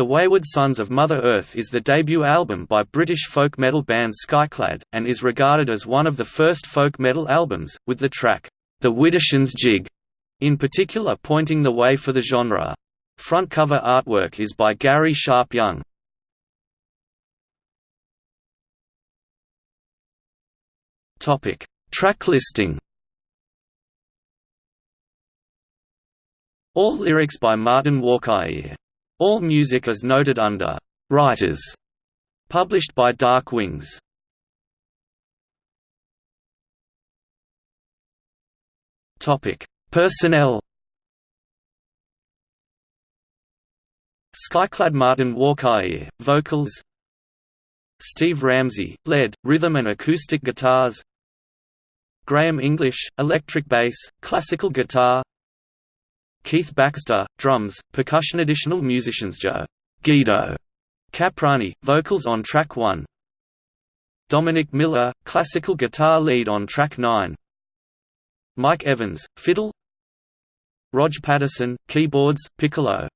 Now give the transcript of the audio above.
The Wayward Sons of Mother Earth is the debut album by British folk metal band Skyclad, and is regarded as one of the first folk metal albums, with the track, The Widdershins Jig, in particular pointing the way for the genre. Front cover artwork is by Garry Sharpe-Young. Topic: Track listing All lyrics by Martin Walkyier all music is noted under «Writers» published by Dark Wings. Topic: Personnel. Skyclad Martin Walkyier, vocals. Steve Ramsey, lead, rhythm and acoustic guitars. Graeme English, electric bass, classical guitar Keith Baxter, drums, percussion Additional musicians Joe Guido. Caprani, vocals on track 1 Dominic Miller, classical guitar lead on track 9 Mike Evans, fiddle. Rog Patterson, keyboards, piccolo